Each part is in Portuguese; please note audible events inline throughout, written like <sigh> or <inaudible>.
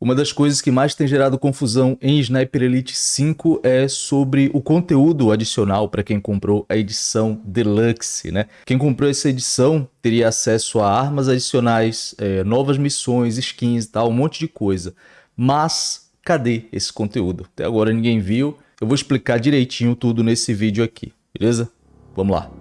Uma das coisas que mais tem gerado confusão em Sniper Elite 5 é sobre o conteúdo adicional para quem comprou a edição Deluxe, né? Quem comprou essa edição teria acesso a armas adicionais, é, novas missões, skins e tal, um monte de coisa. Mas cadê esse conteúdo? Até agora ninguém viu. Eu vou explicar direitinho tudo nesse vídeo aqui, beleza? Vamos lá.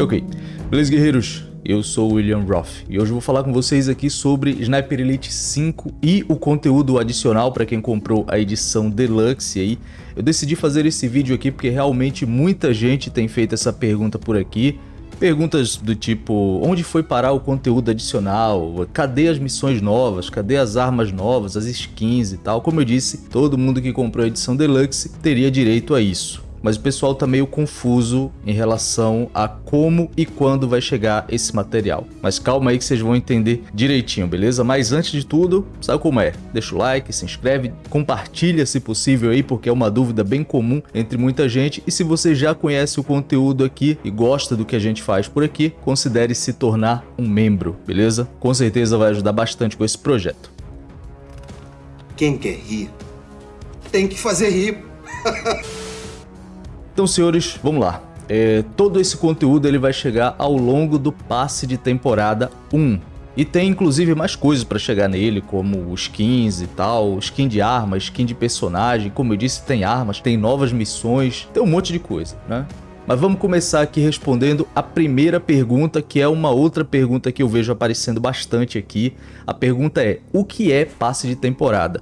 Ok, beleza guerreiros? Eu sou o William Roth e hoje eu vou falar com vocês aqui sobre Sniper Elite 5 e o conteúdo adicional para quem comprou a edição Deluxe aí. Eu decidi fazer esse vídeo aqui porque realmente muita gente tem feito essa pergunta por aqui. Perguntas do tipo, onde foi parar o conteúdo adicional? Cadê as missões novas? Cadê as armas novas, as skins e tal? Como eu disse, todo mundo que comprou a edição Deluxe teria direito a isso mas o pessoal tá meio confuso em relação a como e quando vai chegar esse material. Mas calma aí que vocês vão entender direitinho, beleza? Mas antes de tudo, sabe como é? Deixa o like, se inscreve, compartilha se possível aí, porque é uma dúvida bem comum entre muita gente. E se você já conhece o conteúdo aqui e gosta do que a gente faz por aqui, considere se tornar um membro, beleza? Com certeza vai ajudar bastante com esse projeto. Quem quer rir, tem que fazer rir. <laughs> Então, senhores, vamos lá. É, todo esse conteúdo ele vai chegar ao longo do passe de temporada 1. E tem inclusive mais coisas para chegar nele, como skins e tal, skin de arma, skin de personagem, como eu disse, tem armas, tem novas missões, tem um monte de coisa, né? Mas vamos começar aqui respondendo a primeira pergunta, que é uma outra pergunta que eu vejo aparecendo bastante aqui. A pergunta é, o que é passe de temporada?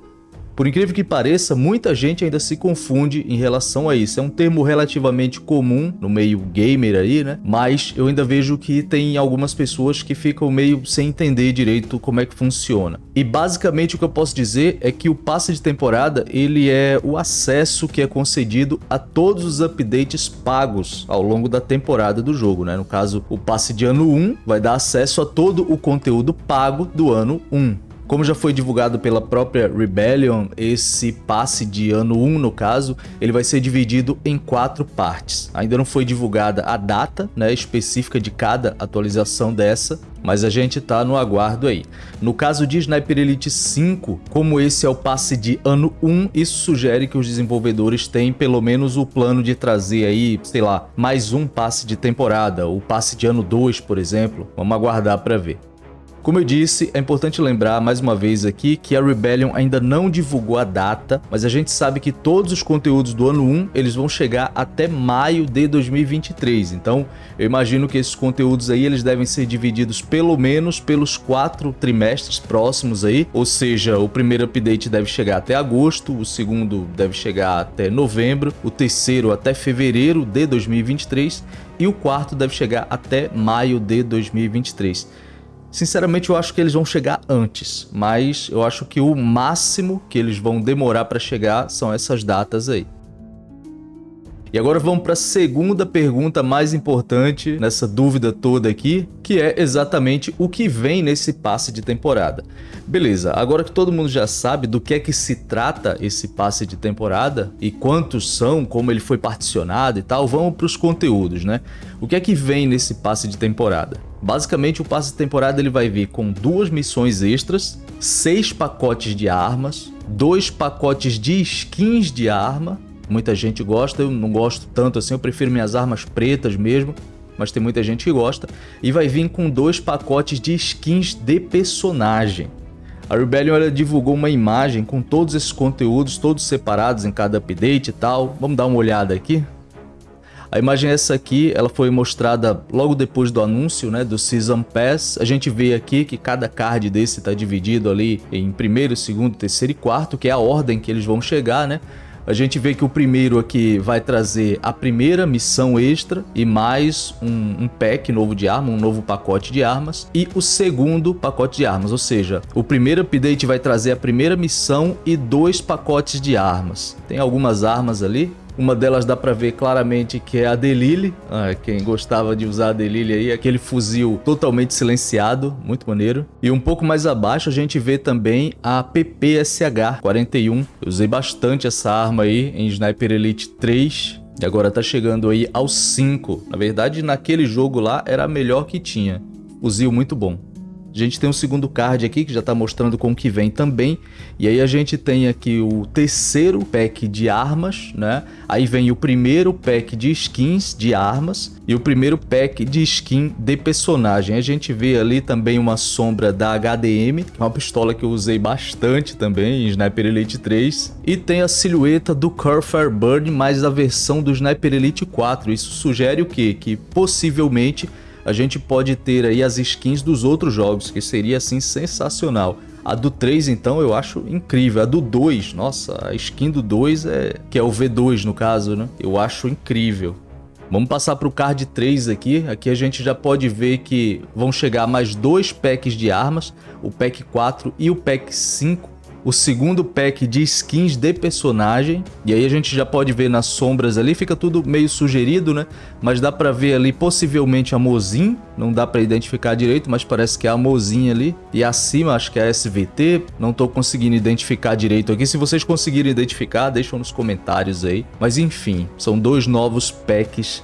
Por incrível que pareça, muita gente ainda se confunde em relação a isso. É um termo relativamente comum no meio gamer aí, né? Mas eu ainda vejo que tem algumas pessoas que ficam meio sem entender direito como é que funciona. E basicamente o que eu posso dizer é que o passe de temporada, ele é o acesso que é concedido a todos os updates pagos ao longo da temporada do jogo, né? No caso, o passe de ano 1 vai dar acesso a todo o conteúdo pago do ano 1. Como já foi divulgado pela própria Rebellion, esse passe de ano 1, no caso, ele vai ser dividido em quatro partes. Ainda não foi divulgada a data né, específica de cada atualização dessa, mas a gente tá no aguardo aí. No caso de Sniper Elite 5, como esse é o passe de ano 1, isso sugere que os desenvolvedores têm pelo menos o plano de trazer aí, sei lá, mais um passe de temporada, o passe de ano 2, por exemplo. Vamos aguardar para ver. Como eu disse, é importante lembrar mais uma vez aqui que a Rebellion ainda não divulgou a data, mas a gente sabe que todos os conteúdos do ano 1 eles vão chegar até maio de 2023. Então, eu imagino que esses conteúdos aí eles devem ser divididos pelo menos pelos quatro trimestres próximos aí, ou seja, o primeiro update deve chegar até agosto, o segundo deve chegar até novembro, o terceiro até fevereiro de 2023 e o quarto deve chegar até maio de 2023. Sinceramente, eu acho que eles vão chegar antes, mas eu acho que o máximo que eles vão demorar para chegar são essas datas aí. E agora vamos para a segunda pergunta mais importante nessa dúvida toda aqui, que é exatamente o que vem nesse passe de temporada. Beleza, agora que todo mundo já sabe do que é que se trata esse passe de temporada e quantos são, como ele foi particionado e tal, vamos para os conteúdos, né? O que é que vem nesse passe de temporada? Basicamente o passe de temporada ele vai vir com duas missões extras, seis pacotes de armas, dois pacotes de skins de arma, Muita gente gosta, eu não gosto tanto assim, eu prefiro minhas armas pretas mesmo, mas tem muita gente que gosta. E vai vir com dois pacotes de skins de personagem. A Rebellion divulgou uma imagem com todos esses conteúdos, todos separados em cada update e tal. Vamos dar uma olhada aqui? A imagem é essa aqui, ela foi mostrada logo depois do anúncio né, do Season Pass. A gente vê aqui que cada card desse está dividido ali em primeiro, segundo, terceiro e quarto, que é a ordem que eles vão chegar, né? A gente vê que o primeiro aqui vai trazer a primeira missão extra e mais um, um pack novo de arma, um novo pacote de armas. E o segundo pacote de armas, ou seja, o primeiro update vai trazer a primeira missão e dois pacotes de armas. Tem algumas armas ali, Uma delas dá pra ver claramente que é a Delille. Ah, quem gostava de usar a Delille aí, aquele fuzil totalmente silenciado, muito maneiro. E um pouco mais abaixo a gente vê também a PPSH 41. Eu usei bastante essa arma aí em Sniper Elite 3. E agora tá chegando aí aos 5. Na verdade, naquele jogo lá era a melhor que tinha. Fuzil muito bom. A gente tem um segundo card aqui que já está mostrando com o que vem também. E aí a gente tem aqui o terceiro pack de armas, né? Aí vem o primeiro pack de skins de armas e o primeiro pack de skin de personagem. A gente vê ali também uma sombra da HDM, é uma pistola que eu usei bastante também em Sniper Elite 3. E tem a silhueta do Curfire Burn, mais a versão do Sniper Elite 4. Isso sugere o quê? Que possivelmente a gente pode ter aí as skins dos outros jogos, que seria assim sensacional. A do 3, então, eu acho incrível. A do 2, nossa, a skin do 2 é... que é o V2 no caso, né? Eu acho incrível. Vamos passar para o card 3 aqui. Aqui a gente já pode ver que vão chegar mais dois packs de armas, o pack 4 e o pack 5 o segundo pack de skins de personagem. E aí a gente já pode ver nas sombras ali, fica tudo meio sugerido, né? Mas dá pra ver ali possivelmente a Mozin, não dá pra identificar direito, mas parece que é a Mozin ali. E acima acho que é a SVT, não tô conseguindo identificar direito aqui. Se vocês conseguirem identificar, deixam nos comentários aí. Mas enfim, são dois novos packs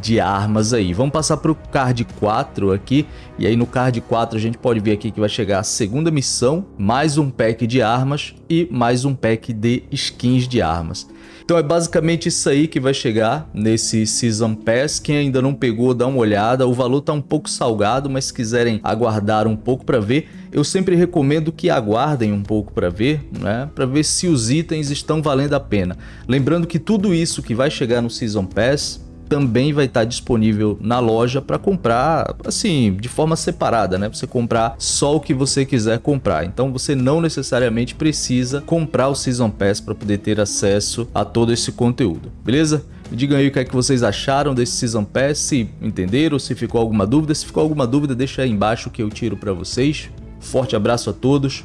de armas aí. Vamos passar para o card 4 aqui, e aí no card 4 a gente pode ver aqui que vai chegar a segunda missão, mais um pack de armas e mais um pack de skins de armas. Então é basicamente isso aí que vai chegar nesse Season Pass. Quem ainda não pegou, dá uma olhada. O valor tá um pouco salgado, mas se quiserem aguardar um pouco para ver, eu sempre recomendo que aguardem um pouco para ver, né? Para ver se os itens estão valendo a pena. Lembrando que tudo isso que vai chegar no Season Pass também vai estar disponível na loja para comprar, assim, de forma separada, né? Você comprar só o que você quiser comprar. Então você não necessariamente precisa comprar o Season Pass para poder ter acesso a todo esse conteúdo, beleza? Me digam aí o que é que vocês acharam desse Season Pass, se entenderam, se ficou alguma dúvida. Se ficou alguma dúvida, deixa aí embaixo que eu tiro para vocês. Forte abraço a todos,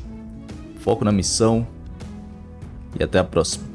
foco na missão e até a próxima.